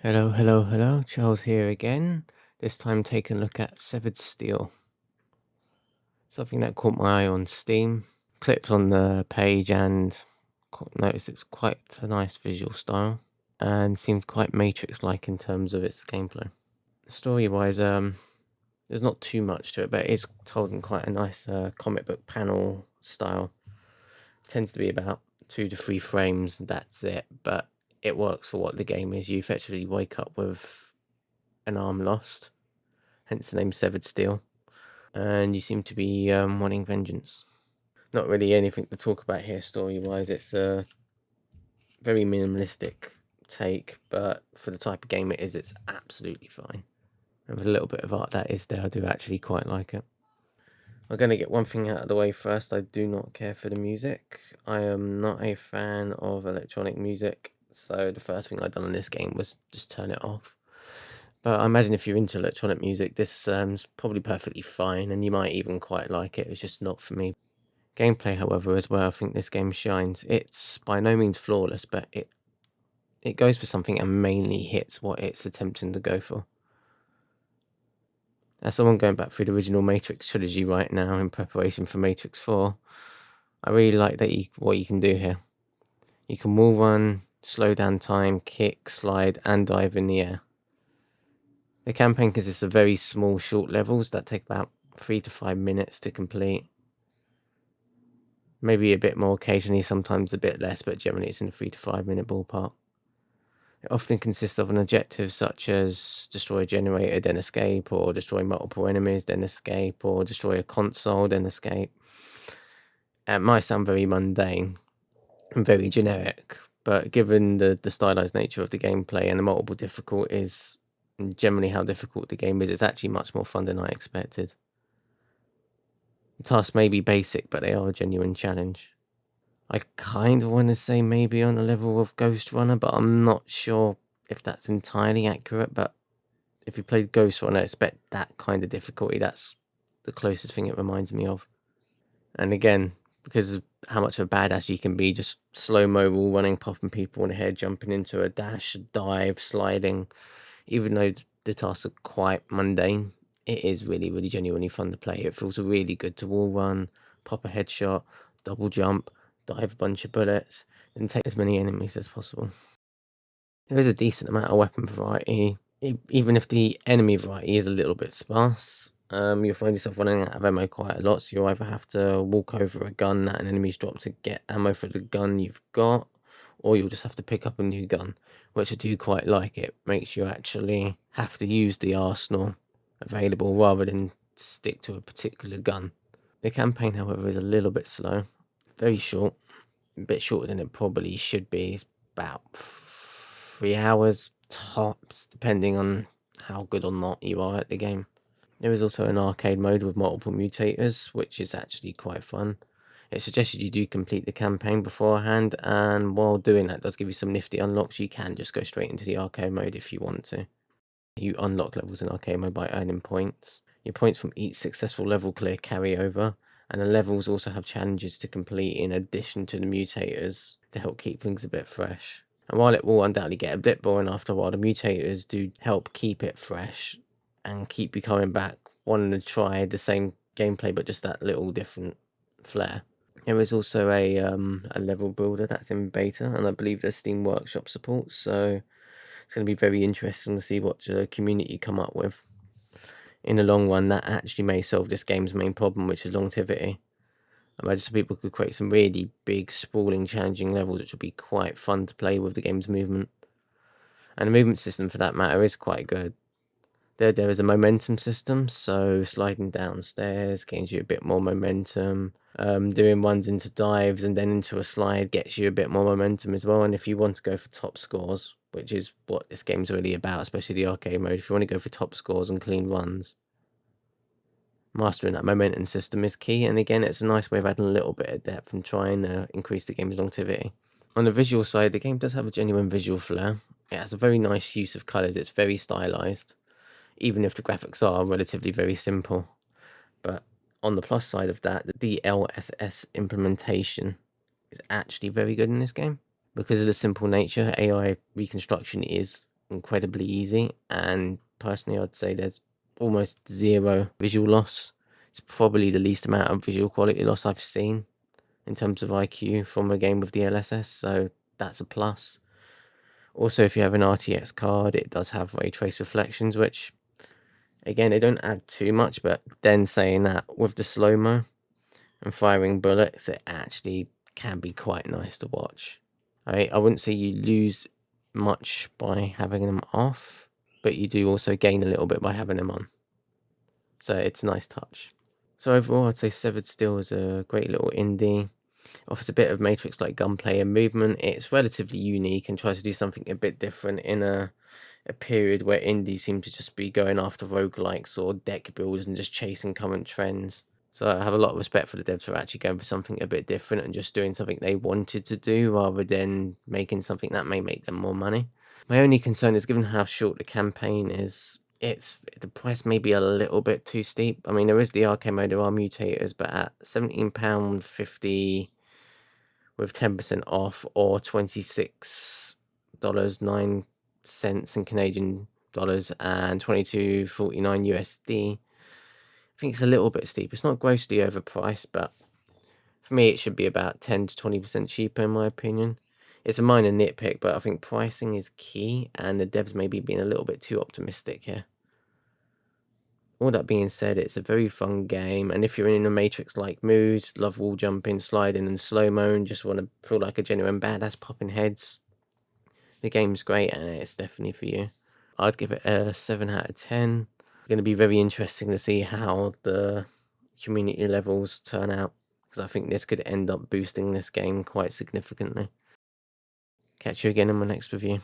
Hello, hello, hello. Charles here again. This time taking a look at Severed Steel. Something that caught my eye on Steam. Clicked on the page and noticed it's quite a nice visual style and seems quite Matrix-like in terms of its gameplay. Story-wise, um, there's not too much to it, but it's told in quite a nice uh, comic book panel style. tends to be about two to three frames, that's it. But it works for what the game is. You effectively wake up with an arm lost, hence the name Severed Steel, and you seem to be um, wanting vengeance. Not really anything to talk about here story wise. It's a very minimalistic take, but for the type of game it is, it's absolutely fine. And with a little bit of art that is there, I do actually quite like it. I'm going to get one thing out of the way first. I do not care for the music. I am not a fan of electronic music so the first thing I'd done in this game was just turn it off. But I imagine if you're into electronic music, this um, is probably perfectly fine, and you might even quite like it. It's just not for me. Gameplay, however, is where I think this game shines. It's by no means flawless, but it it goes for something and mainly hits what it's attempting to go for. As someone going back through the original Matrix trilogy right now in preparation for Matrix 4, I really like that you, what you can do here. You can wall run, slow down time, kick, slide, and dive in the air. The campaign consists of very small, short levels that take about three to five minutes to complete. Maybe a bit more occasionally, sometimes a bit less, but generally it's in the three to five minute ballpark. It often consists of an objective such as destroy a generator, then escape, or destroy multiple enemies, then escape, or destroy a console, then escape. It might sound very mundane and very generic, but given the, the stylized nature of the gameplay and the multiple difficulties, generally how difficult the game is, it's actually much more fun than I expected. The tasks may be basic, but they are a genuine challenge. I kind of want to say maybe on the level of Ghostrunner, but I'm not sure if that's entirely accurate. But if you played Ghostrunner, expect that kind of difficulty. That's the closest thing it reminds me of. And again, because of how much of a badass you can be, just slow mo wall running, popping people in the head, jumping into a dash, dive, sliding. Even though the tasks are quite mundane, it is really, really genuinely fun to play. It feels really good to wall run, pop a headshot, double jump, dive a bunch of bullets, and take as many enemies as possible. There is a decent amount of weapon variety, even if the enemy variety is a little bit sparse um, you'll find yourself running out of ammo quite a lot. So you'll either have to walk over a gun that an enemy's dropped to get ammo for the gun you've got, or you'll just have to pick up a new gun, which I do quite like. It makes you actually have to use the arsenal available rather than stick to a particular gun. The campaign, however, is a little bit slow, very short, a bit shorter than it probably should be. It's about three hours tops, depending on how good or not you are at the game. There is also an arcade mode with multiple mutators, which is actually quite fun. It suggested you do complete the campaign beforehand, and while doing that does give you some nifty unlocks. You can just go straight into the arcade mode if you want to. You unlock levels in arcade mode by earning points. Your points from each successful level clear carry over, and the levels also have challenges to complete in addition to the mutators to help keep things a bit fresh. And while it will undoubtedly get a bit boring after a while, the mutators do help keep it fresh and keep you coming back wanting to try the same gameplay but just that little different flair. There is also a um, a level builder that's in beta, and I believe there's Steam Workshop support, so it's going to be very interesting to see what the community come up with. In the long run, that actually may solve this game's main problem, which is longevity. Imagine some people could create some really big, sprawling, challenging levels, which would be quite fun to play with the game's movement. And the movement system, for that matter, is quite good there there is a momentum system so sliding downstairs gains you a bit more momentum. Um, doing ones into dives and then into a slide gets you a bit more momentum as well. And if you want to go for top scores which is what this game's really about especially the arcade mode if you want to go for top scores and clean runs mastering that momentum system is key. And again it's a nice way of adding a little bit of depth and trying to increase the game's longevity. On the visual side the game does have a genuine visual flair. It has a very nice use of colors. It's very stylized even if the graphics are relatively very simple. But on the plus side of that, the DLSS implementation is actually very good in this game. Because of the simple nature, AI reconstruction is incredibly easy. And personally, I'd say there's almost zero visual loss. It's probably the least amount of visual quality loss I've seen in terms of IQ from a game with DLSS, so that's a plus. Also, if you have an RTX card, it does have ray trace reflections, which again, they don't add too much, but then saying that with the slow mo and firing bullets, it actually can be quite nice to watch. Right? I wouldn't say you lose much by having them off, but you do also gain a little bit by having them on. So it's a nice touch. So overall, I'd say Severed Steel is a great little indie. Offers a bit of Matrix-like gunplay and movement. It's relatively unique and tries to do something a bit different in a a period where indie seem to just be going after roguelikes or deck builders and just chasing current trends. So I have a lot of respect for the devs for actually going for something a bit different and just doing something they wanted to do rather than making something that may make them more money. My only concern is given how short the campaign is, it's the price may be a little bit too steep. I mean, there is the arcade mode, there are mutators, but at £17.50 with 10% off or $26.09 cents in Canadian dollars and 22.49 USD. I think it's a little bit steep. It's not grossly overpriced, but for me, it should be about 10 to 20% cheaper, in my opinion. It's a minor nitpick, but I think pricing is key, and the devs may be being a little bit too optimistic here. All that being said, it's a very fun game, and if you're in a Matrix-like mood, love wall jumping, sliding, and slow-mo, and just want to feel like a genuine badass popping heads, the game's great, and it's definitely for you. I'd give it a 7 out of 10. It's going to be very interesting to see how the community levels turn out, because I think this could end up boosting this game quite significantly. Catch you again in my next review.